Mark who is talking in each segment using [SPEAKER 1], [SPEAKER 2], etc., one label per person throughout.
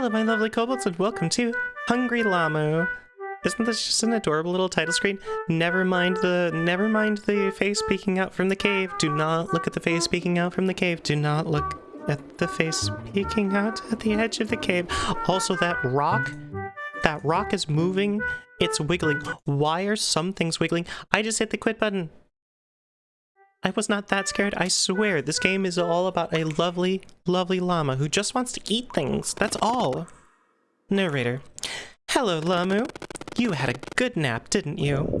[SPEAKER 1] Hello, my lovely kobolds, and welcome to Hungry Lamu. Isn't this just an adorable little title screen? Never mind the never mind the face peeking out from the cave. Do not look at the face peeking out from the cave. Do not look at the face peeking out at the edge of the cave. Also, that rock, that rock is moving. It's wiggling. Why are some things wiggling? I just hit the quit button. I was not that scared, I swear. This game is all about a lovely, lovely llama who just wants to eat things. That's all. Narrator. Hello, Lamu. You had a good nap, didn't you?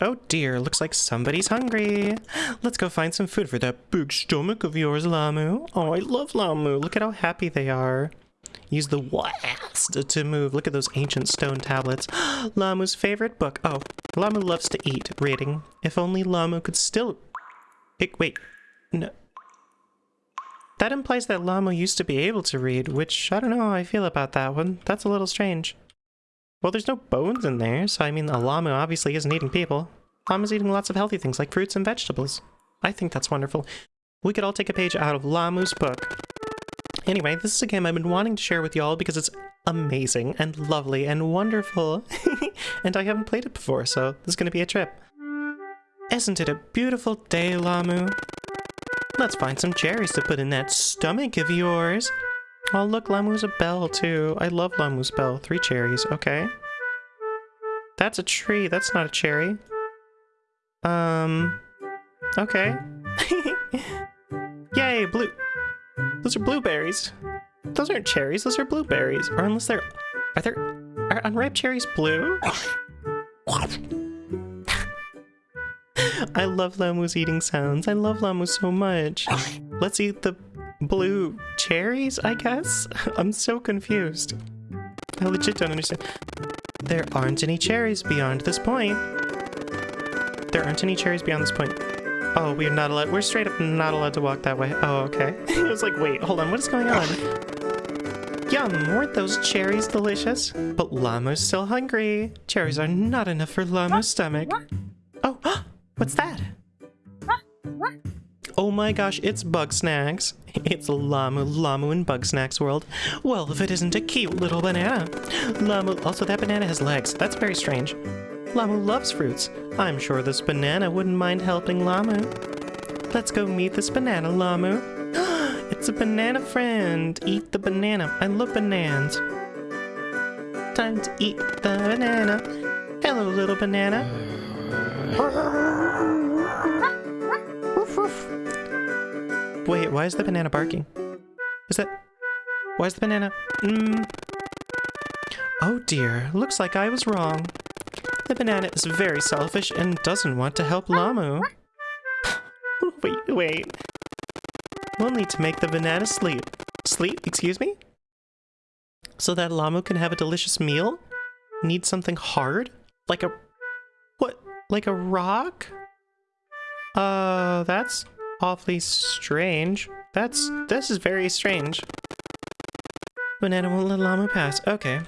[SPEAKER 1] Oh dear, looks like somebody's hungry. Let's go find some food for that big stomach of yours, Lamu. Oh, I love Lamu. Look at how happy they are. Use the WASD to move. Look at those ancient stone tablets. Lamu's favorite book. Oh, Lamu loves to eat. Reading. If only Lamu could still Hey, wait. No. That implies that Lamu used to be able to read, which I don't know how I feel about that one. That's a little strange. Well, there's no bones in there, so I mean, a obviously isn't eating people. Llama's eating lots of healthy things like fruits and vegetables. I think that's wonderful. We could all take a page out of Lamu's book. Anyway, this is a game I've been wanting to share with y'all because it's amazing and lovely and wonderful. and I haven't played it before, so this is going to be a trip. Isn't it a beautiful day, Lamu? Let's find some cherries to put in that stomach of yours. Oh, look, Lamu's a bell, too. I love Lamu's bell. Three cherries, okay. That's a tree. That's not a cherry. Um, okay. Yay, blue. Those are blueberries. Those aren't cherries, those are blueberries. Or unless they're... Are there... Are unripe cherries blue? I love Lamu's eating sounds. I love Lamu so much. Let's eat the blue cherries, I guess? I'm so confused. I legit don't understand. There aren't any cherries beyond this point. There aren't any cherries beyond this point. Oh, we're not allowed- we're straight up not allowed to walk that way. Oh, okay. I was like, wait, hold on, what is going on? Yum, weren't those cherries delicious? But Lamu's still hungry. Cherries are not enough for Lamu's stomach. Oh, What's that? Oh my gosh, it's Bugsnax. It's Lamu Lamu in Bugsnax world. Well, if it isn't a cute little banana. Lamu, also that banana has legs. That's very strange. Lamu loves fruits. I'm sure this banana wouldn't mind helping Lamu. Let's go meet this banana, Lamu. it's a banana friend. Eat the banana. I love bananas. Time to eat the banana. Hello, little banana. Uh, Wait, why is the banana barking? Is that... Why is the banana... Mm. Oh dear, looks like I was wrong. The banana is very selfish and doesn't want to help Lamu. wait, wait. We'll need to make the banana sleep. Sleep? Excuse me? So that Lamu can have a delicious meal? Need something hard? Like a... What? Like a rock? Uh, that's awfully strange. That's, this is very strange. Banana won't let llama pass. Okay.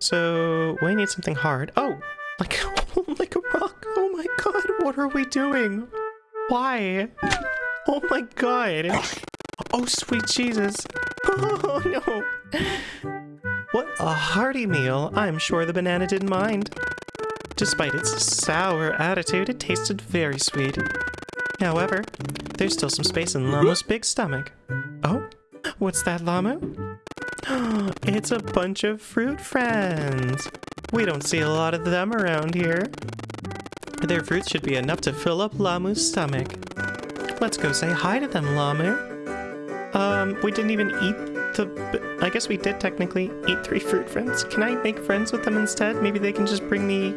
[SPEAKER 1] So, we need something hard. Oh! Like, oh, like a rock. Oh my god, what are we doing? Why? Oh my god. Oh, sweet Jesus. Oh no. What a hearty meal. I'm sure the banana didn't mind. Despite its sour attitude, it tasted very sweet. However, there's still some space in Lamu's big stomach. Oh, what's that, Lamu? it's a bunch of fruit friends. We don't see a lot of them around here. Their fruits should be enough to fill up Lamu's stomach. Let's go say hi to them, Lamu. Um, we didn't even eat the... I guess we did technically eat three fruit friends. Can I make friends with them instead? Maybe they can just bring me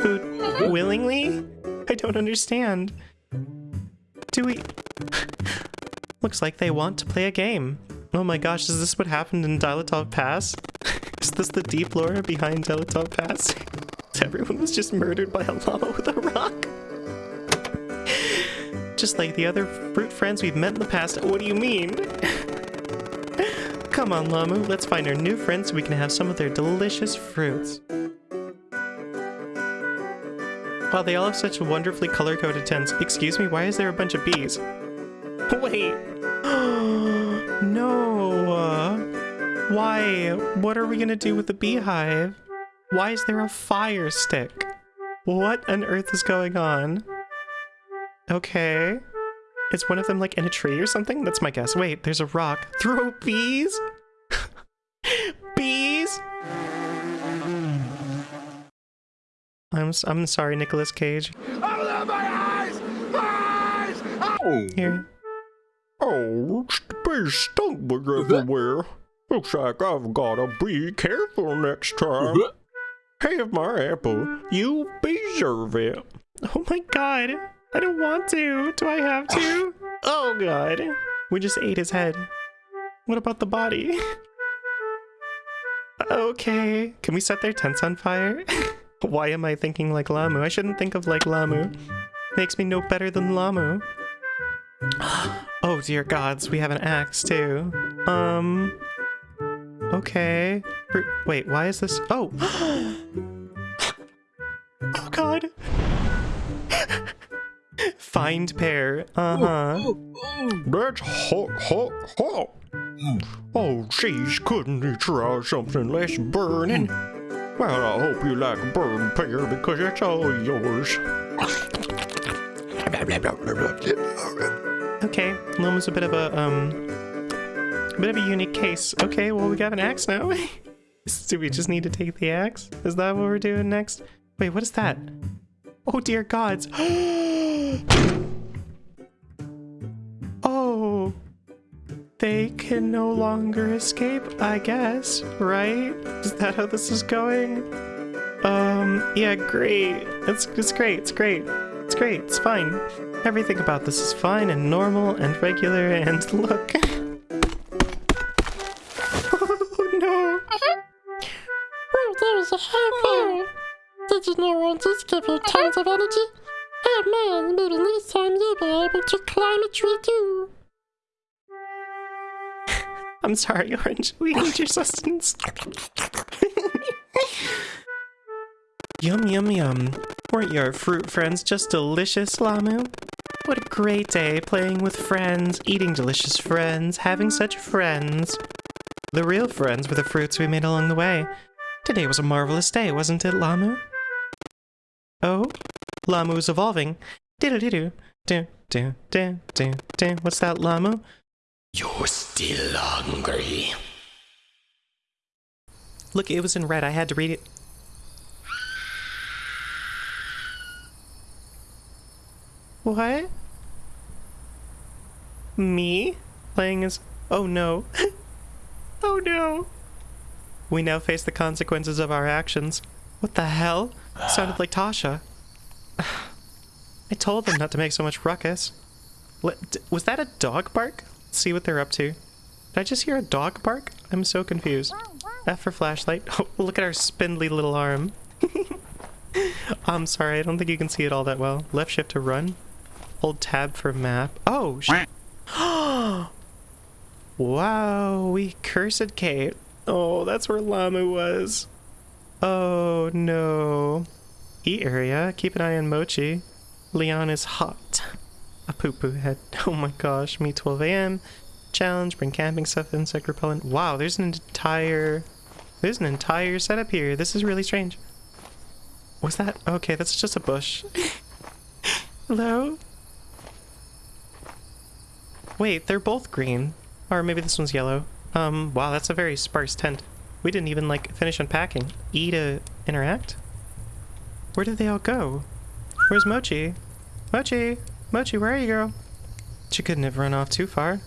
[SPEAKER 1] food willingly? I don't understand. Do we... Looks like they want to play a game. Oh my gosh, is this what happened in Dilatov Pass? is this the deep lore behind Dilatov Pass? Everyone was just murdered by a llama with a rock? just like the other fruit friends we've met in the past. What do you mean? Come on, Lamu, let's find our new friends so we can have some of their delicious fruits. Wow, they all have such wonderfully color-coded tents. Excuse me, why is there a bunch of bees? Wait. no. Uh, why? What are we gonna do with the beehive? Why is there a fire stick? What on earth is going on? Okay. Is one of them like in a tree or something? That's my guess. Wait, there's a rock. Throw bees? bees? I'm s- I'm sorry, Nicolas Cage.
[SPEAKER 2] Oh,
[SPEAKER 1] Here.
[SPEAKER 2] oh, bees stung everywhere. Looks like I've gotta be careful next time. Have my apple. You deserve it.
[SPEAKER 1] Oh my god. I don't want to. Do I have to? Oh god. We just ate his head. What about the body? Okay. Can we set their tents on fire? Why am I thinking like Lamu? I shouldn't think of like Lamu. Makes me no better than Lamu. Oh dear gods, we have an axe too. Um. Okay. Wait, why is this? Oh. oh god. Find pair. Uh huh.
[SPEAKER 2] That's hot, hot, hot. Oh, geez, couldn't you try something less burning? Well, I hope you like burn pear because it's all yours.
[SPEAKER 1] Okay, Loma's a bit of a um, a bit of a unique case. Okay, well we got an axe now. Do we just need to take the axe? Is that what we're doing next? Wait, what is that? Oh dear gods! They can no longer escape. I guess, right? Is that how this is going? Um, yeah, great. It's it's great. It's great. It's great. It's fine. Everything about this is fine and normal and regular and look. oh no.
[SPEAKER 3] Oh, there's a hair there. Did you know I just give you tons of energy? Oh man, maybe next time you'll be able to climb a tree too.
[SPEAKER 1] I'm sorry, Orange. We need your sustenance. yum, yum, yum. Weren't your fruit friends just delicious, Lamu? What a great day playing with friends, eating delicious friends, having such friends. The real friends were the fruits we made along the way. Today was a marvelous day, wasn't it, Lamu? Oh, Lamu's evolving. Do do do Do, do, do, do, do. What's that, Lamu?
[SPEAKER 4] You're still hungry.
[SPEAKER 1] Look, it was in red. I had to read it. What? Me? Playing as. Oh no. oh no. We now face the consequences of our actions. What the hell? Sounded like Tasha. I told them not to make so much ruckus. What, was that a dog bark? See what they're up to. Did I just hear a dog bark? I'm so confused. F for flashlight. Oh, look at our spindly little arm. I'm sorry, I don't think you can see it all that well. Left shift to run. Hold tab for map. Oh, sh- Wow, we cursed Kate. Oh, that's where Lamu was. Oh no. E area, keep an eye on Mochi. Leon is hot. A poo poo head. Oh my gosh, me 12 a.m. Challenge, bring camping stuff, insect repellent. Wow, there's an entire. There's an entire setup here. This is really strange. Was that? Okay, that's just a bush. Hello? Wait, they're both green. Or maybe this one's yellow. Um, wow, that's a very sparse tent. We didn't even, like, finish unpacking. E to interact? Where did they all go? Where's Mochi? Mochi! Mochi, where are you, girl? She couldn't have run off too far.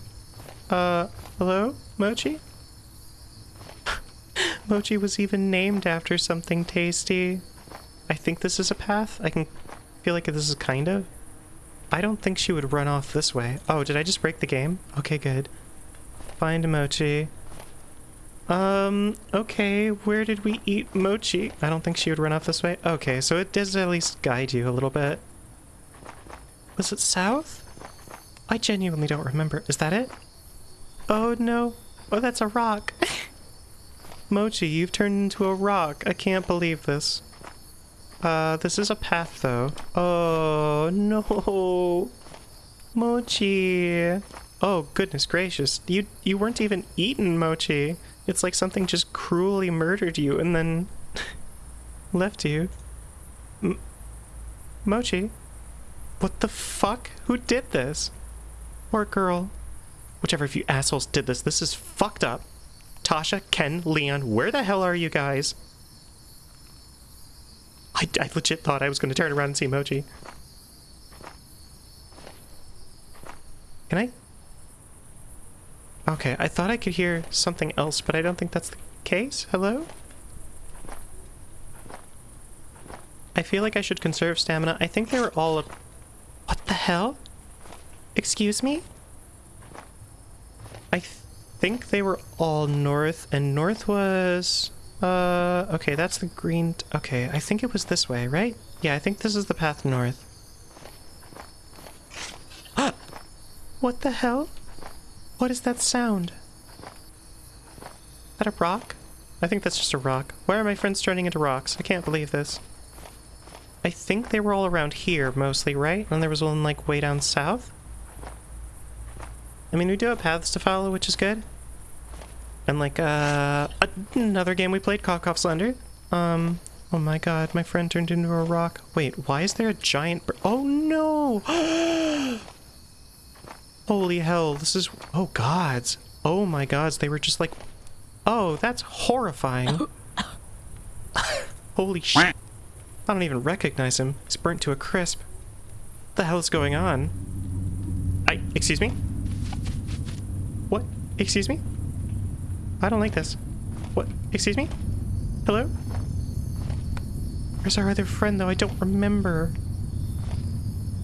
[SPEAKER 1] Uh, hello? Mochi? Mochi was even named after something tasty. I think this is a path. I can feel like this is kind of. I don't think she would run off this way. Oh, did I just break the game? Okay, good. Find Mochi. Um, okay, where did we eat Mochi? I don't think she would run off this way. Okay, so it does at least guide you a little bit. Was it south? I genuinely don't remember. Is that it? Oh no. Oh, that's a rock. Mochi, you've turned into a rock. I can't believe this. Uh, this is a path though. Oh no. Mochi. Oh goodness gracious. You you weren't even eaten, Mochi. It's like something just cruelly murdered you and then left you. M- Mochi? What the fuck? Who did this? Or girl? Whichever of you assholes did this, this is fucked up. Tasha, Ken, Leon, where the hell are you guys? I, I legit thought I was going to turn around and see Mochi. Can I? Okay, I thought I could hear something else, but I don't think that's the case. Hello? I feel like I should conserve stamina. I think they were all... A... The hell? Excuse me? I th think they were all north, and north was... Uh, okay, that's the green... Okay, I think it was this way, right? Yeah, I think this is the path north. what the hell? What is that sound? Is that a rock? I think that's just a rock. Why are my friends turning into rocks? I can't believe this. I think they were all around here, mostly, right? And there was one, like, way down south? I mean, we do have paths to follow, which is good. And, like, uh... Another game we played, Cock Slender. Um... Oh my god, my friend turned into a rock. Wait, why is there a giant... Oh, no! Holy hell, this is... Oh, gods. Oh my gods, they were just like... Oh, that's horrifying. Holy shit. I don't even recognize him. He's burnt to a crisp. What the hell is going on? I... Excuse me? What? Excuse me? I don't like this. What? Excuse me? Hello? Where's our other friend, though? I don't remember.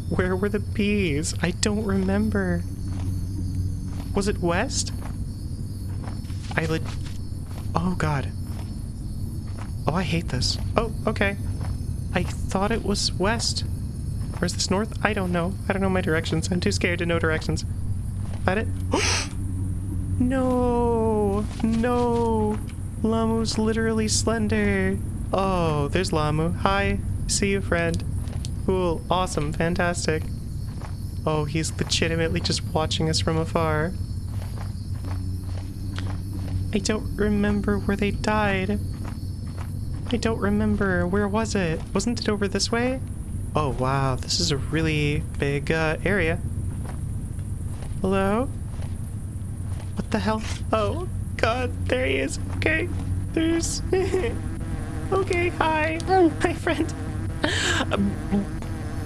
[SPEAKER 1] Where were the bees? I don't remember. Was it west? I lit... Oh, God. Oh, I hate this. Oh, okay. I thought it was west. Or is this north? I don't know. I don't know my directions. I'm too scared to know directions. Is that it? no! No! Lamu's literally slender. Oh, there's Lamu. Hi. See you, friend. Cool. Awesome. Fantastic. Oh, he's legitimately just watching us from afar. I don't remember where they died. I don't remember. Where was it? Wasn't it over this way? Oh, wow. This is a really big uh, area. Hello? What the hell? Oh, God. There he is. Okay. There's... okay, hi. Hi, friend. I'm,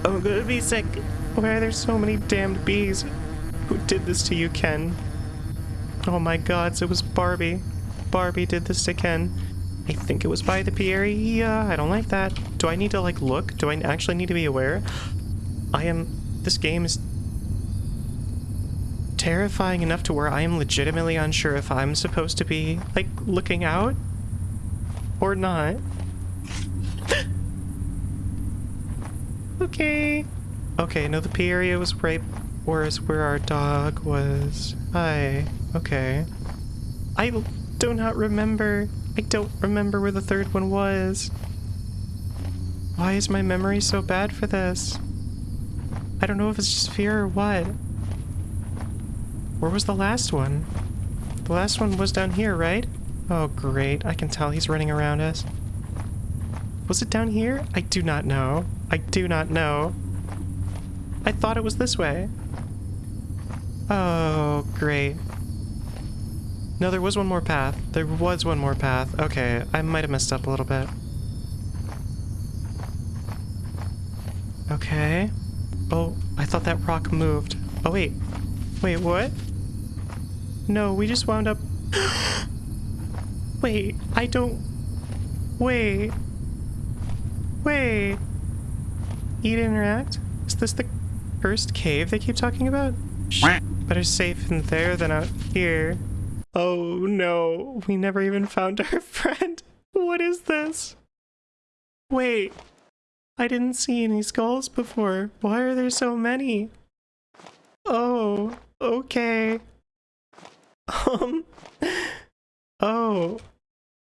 [SPEAKER 1] I'm gonna be sick. Why are there so many damned bees? Who did this to you, Ken? Oh my god, it was Barbie. Barbie did this to Ken. I think it was by the Pierre. Yeah, I don't like that. Do I need to, like, look? Do I actually need to be aware? I am... This game is terrifying enough to where I am legitimately unsure if I'm supposed to be, like, looking out or not. okay. Okay, no, the P area was right whereas where our dog was. Hi. Okay. I do not remember. I don't remember where the third one was. Why is my memory so bad for this? I don't know if it's just fear or what. Where was the last one? The last one was down here, right? Oh, great. I can tell he's running around us. Was it down here? I do not know. I do not know. I thought it was this way. Oh, great. No, there was one more path. There was one more path. Okay, I might have messed up a little bit. Okay. Oh, I thought that rock moved. Oh, wait. Wait, what? No, we just wound up... wait, I don't... Wait. Wait. Eat interact? Is this the first cave they keep talking about? Shh, better safe in there than out here. Oh no, we never even found our friend. What is this? Wait, I didn't see any skulls before. Why are there so many? Oh, okay. Um, oh,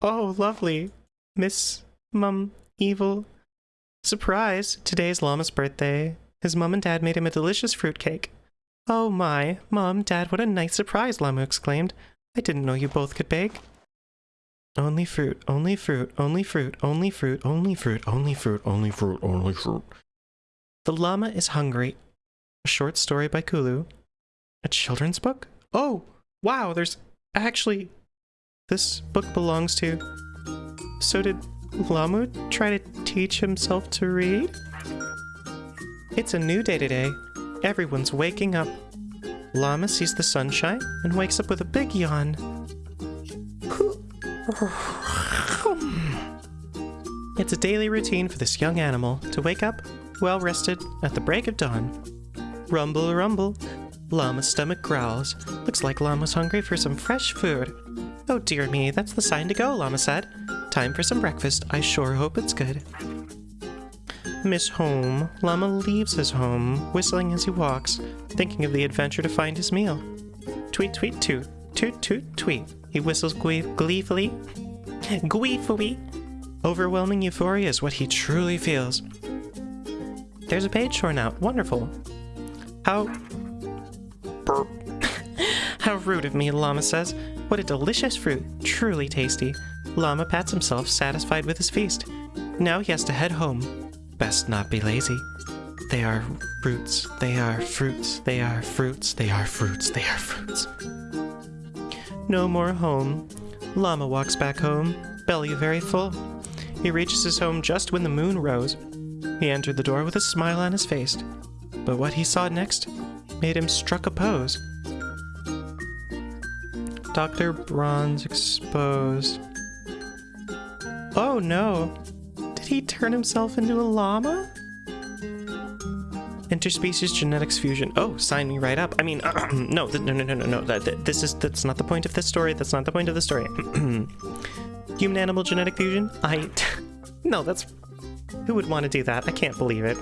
[SPEAKER 1] oh, lovely. Miss Mum Evil. Surprise, today's Llama's birthday. His mum and dad made him a delicious fruitcake. Oh my, Mom, Dad, what a nice surprise, Lamu exclaimed. I didn't know you both could bake. only fruit, only fruit, only fruit, only fruit, only fruit, only fruit,
[SPEAKER 2] Only fruit, only fruit.
[SPEAKER 1] The llama is hungry. A short story by Kulu. A children's book? Oh, wow, there's actually. This book belongs to. So did Lamu try to teach himself to read? It's a new day today. Everyone's waking up. Llama sees the sunshine and wakes up with a big yawn. It's a daily routine for this young animal to wake up well rested at the break of dawn. Rumble, rumble. Llama's stomach growls. Looks like Llama's hungry for some fresh food. Oh dear me, that's the sign to go, Llama said. Time for some breakfast. I sure hope it's good. Miss Home. Llama leaves his home, whistling as he walks, thinking of the adventure to find his meal. Tweet, tweet, toot. Toot, toot, tweet. He whistles glee- gleefully. Gleefully. Overwhelming euphoria is what he truly feels. There's a page torn out. Wonderful. How. Burp. How rude of me, Llama says. What a delicious fruit. Truly tasty. Llama pats himself, satisfied with his feast. Now he has to head home. Best not be lazy. They are fruits. They are fruits. They are fruits. They are fruits. They are fruits. No more home. Llama walks back home, belly very full. He reaches his home just when the moon rose. He entered the door with a smile on his face. But what he saw next made him struck a pose. Dr. Bronze exposed. Oh no! He turn himself into a llama? Interspecies genetics fusion. Oh, sign me right up. I mean, no, no, no, no, no, no. This is that's not the point of this story. That's not the point of the story. Human animal genetic fusion. I. no, that's. Who would want to do that? I can't believe it.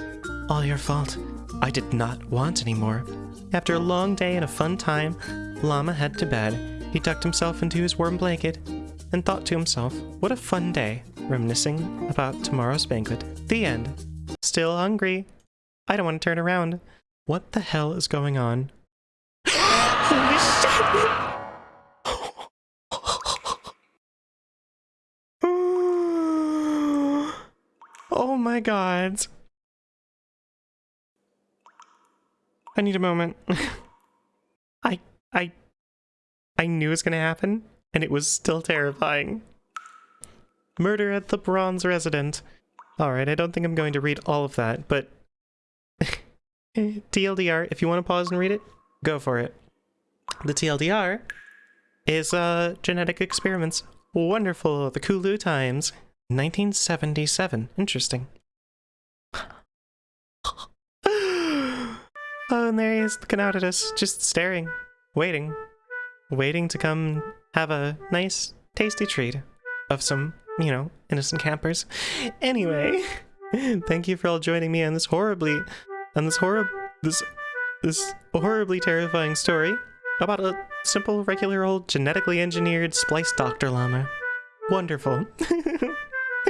[SPEAKER 1] All your fault. I did not want any more. After a long day and a fun time, Llama head to bed. He tucked himself into his warm blanket and thought to himself, what a fun day, reminiscing about tomorrow's banquet. The end. Still hungry. I don't want to turn around. What the hell is going on? Holy shit! oh my god. I need a moment. I I I knew it was gonna happen, and it was still terrifying. Murder at the Bronze Resident. Alright, I don't think I'm going to read all of that, but TLDR, if you want to pause and read it, go for it. The TLDR is uh genetic experiments. Wonderful, the Kulu times. 1977. Interesting. oh, and there he is looking out at us, just staring, waiting, waiting to come have a nice, tasty treat of some, you know, innocent campers. Anyway, thank you for all joining me on this horribly, on this horrib, this, this horribly terrifying story about a simple, regular old genetically engineered spliced Dr. Llama. Wonderful.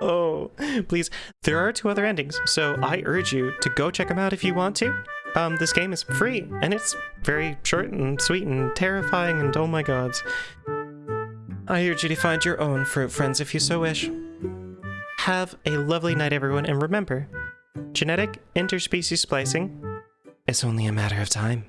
[SPEAKER 1] oh, please. There are two other endings, so I urge you to go check them out if you want to. Um, this game is free, and it's very short and sweet and terrifying, and oh my gods. I urge you to find your own fruit friends if you so wish. Have a lovely night, everyone, and remember genetic interspecies splicing is only a matter of time.